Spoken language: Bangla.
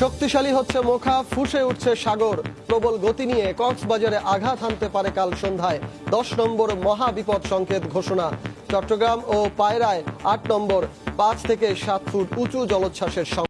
শক্তিশালী হচ্ছে মোখা, ফুসে উঠছে সাগর। প্রবল গতি নিয়ে কক্সবাজারে আঘাত হানতে পারে কাল সন্ধ্যায়। দশ নম্বর মহা বিপদ সংকেত ঘোষণা। চট্টগ্রাম ও পায়রায় আট নম্বর, পাঁচ থেকে সাত ফুট উঁচু জলোচ্ছ্বাসের